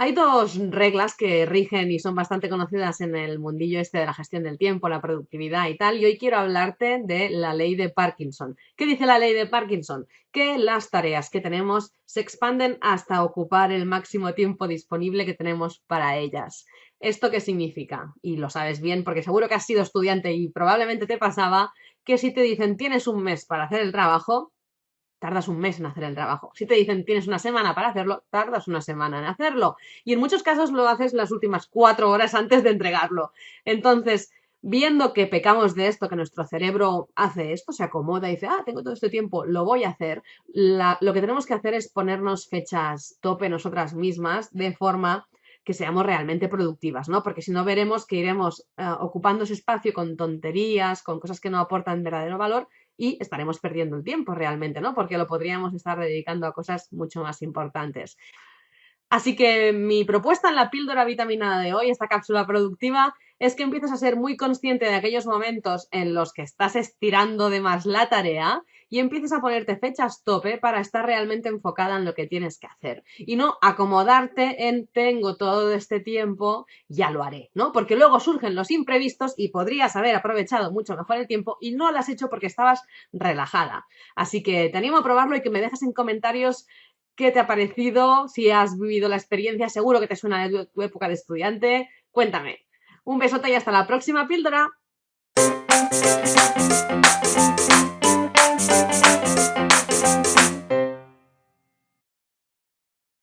Hay dos reglas que rigen y son bastante conocidas en el mundillo este de la gestión del tiempo, la productividad y tal, y hoy quiero hablarte de la ley de Parkinson. ¿Qué dice la ley de Parkinson? Que las tareas que tenemos se expanden hasta ocupar el máximo tiempo disponible que tenemos para ellas. ¿Esto qué significa? Y lo sabes bien porque seguro que has sido estudiante y probablemente te pasaba que si te dicen tienes un mes para hacer el trabajo, tardas un mes en hacer el trabajo. Si te dicen tienes una semana para hacerlo, tardas una semana en hacerlo. Y en muchos casos lo haces las últimas cuatro horas antes de entregarlo. Entonces, viendo que pecamos de esto, que nuestro cerebro hace esto, se acomoda y dice, ah, tengo todo este tiempo, lo voy a hacer, lo que tenemos que hacer es ponernos fechas tope nosotras mismas de forma que seamos realmente productivas, ¿no? Porque si no veremos que iremos eh, ocupando ese espacio con tonterías, con cosas que no aportan verdadero valor y estaremos perdiendo el tiempo realmente, ¿no? Porque lo podríamos estar dedicando a cosas mucho más importantes. Así que mi propuesta en la píldora vitaminada de hoy, esta cápsula productiva, es que empieces a ser muy consciente de aquellos momentos en los que estás estirando de más la tarea y empieces a ponerte fechas tope para estar realmente enfocada en lo que tienes que hacer y no acomodarte en tengo todo este tiempo, ya lo haré, ¿no? Porque luego surgen los imprevistos y podrías haber aprovechado mucho mejor el tiempo y no lo has hecho porque estabas relajada. Así que te animo a probarlo y que me dejes en comentarios qué te ha parecido, si has vivido la experiencia, seguro que te suena de tu época de estudiante, cuéntame. Un besote y hasta la próxima píldora.